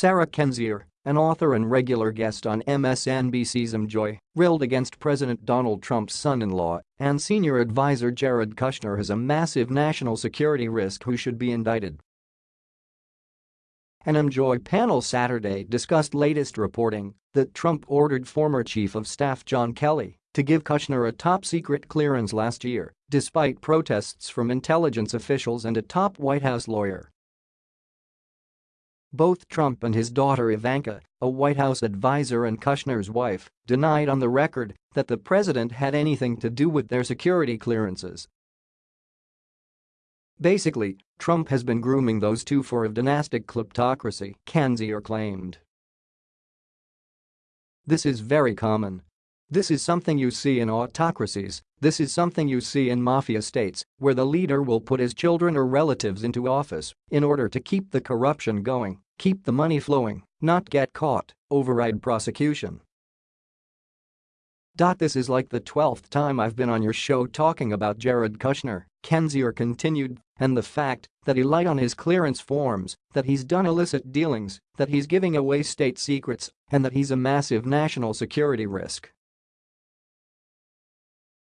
Sarah Kendzior, an author and regular guest on MSNBC's AM Joy, railed against President Donald Trump's son-in-law and senior advisor Jared Kushner as a massive national security risk who should be indicted. An AM Joy panel Saturday discussed latest reporting that Trump ordered former Chief of Staff John Kelly to give Kushner a top-secret clearance last year, despite protests from intelligence officials and a top White House lawyer. Both Trump and his daughter Ivanka, a White House advisor and Kushner's wife, denied on the record that the president had anything to do with their security clearances. Basically, Trump has been grooming those two for a dynastic kleptocracy, Kendzior claimed. This is very common. This is something you see in autocracies, this is something you see in mafia states, where the leader will put his children or relatives into office in order to keep the corruption going, keep the money flowing, not get caught, override prosecution. This is like the 12th time I've been on your show talking about Jared Kushner, Kendzior continued, and the fact that he lied on his clearance forms, that he's done illicit dealings, that he's giving away state secrets, and that he's a massive national security risk.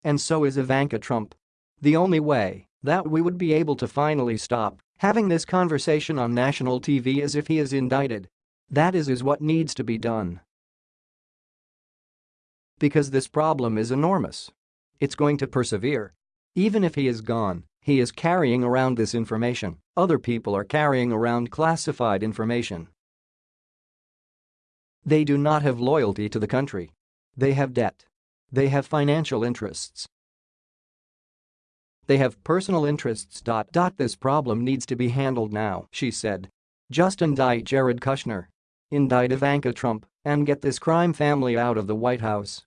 And so is Ivanka Trump. The only way that we would be able to finally stop having this conversation on national TV is if he is indicted. That is is what needs to be done. Because this problem is enormous. It's going to persevere. Even if he is gone, he is carrying around this information, other people are carrying around classified information. They do not have loyalty to the country. They have debt. They have financial interests. They have personal interests. This problem needs to be handled now, she said. Just indict Jared Kushner. Indict Ivanka Trump and get this crime family out of the White House.